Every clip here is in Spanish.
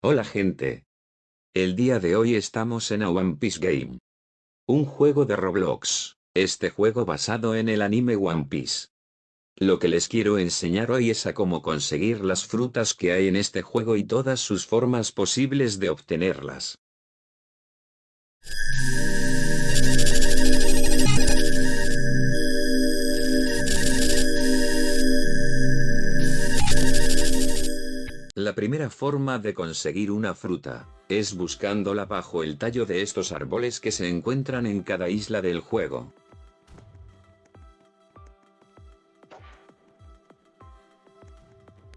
Hola gente. El día de hoy estamos en a One Piece Game. Un juego de Roblox, este juego basado en el anime One Piece. Lo que les quiero enseñar hoy es a cómo conseguir las frutas que hay en este juego y todas sus formas posibles de obtenerlas. La primera forma de conseguir una fruta, es buscándola bajo el tallo de estos árboles que se encuentran en cada isla del juego.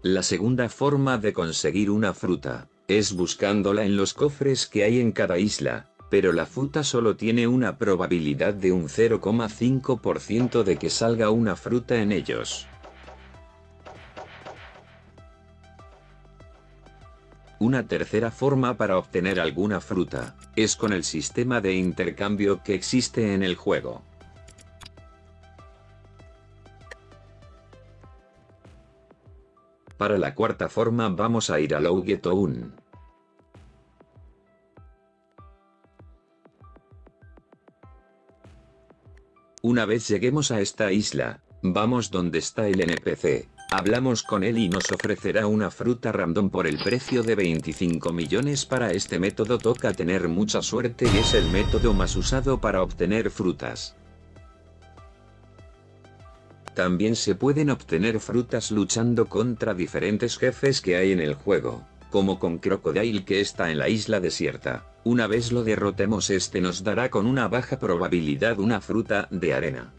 La segunda forma de conseguir una fruta, es buscándola en los cofres que hay en cada isla, pero la fruta solo tiene una probabilidad de un 0,5% de que salga una fruta en ellos. Una tercera forma para obtener alguna fruta, es con el sistema de intercambio que existe en el juego. Para la cuarta forma vamos a ir a Town. Una vez lleguemos a esta isla, vamos donde está el NPC, Hablamos con él y nos ofrecerá una fruta random por el precio de 25 millones para este método toca tener mucha suerte y es el método más usado para obtener frutas. También se pueden obtener frutas luchando contra diferentes jefes que hay en el juego, como con Crocodile que está en la isla desierta. Una vez lo derrotemos este nos dará con una baja probabilidad una fruta de arena.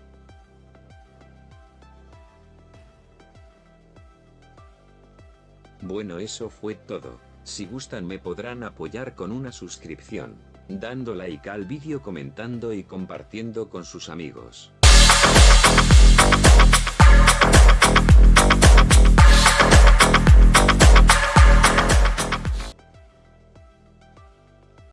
Bueno eso fue todo, si gustan me podrán apoyar con una suscripción, dando like al vídeo comentando y compartiendo con sus amigos.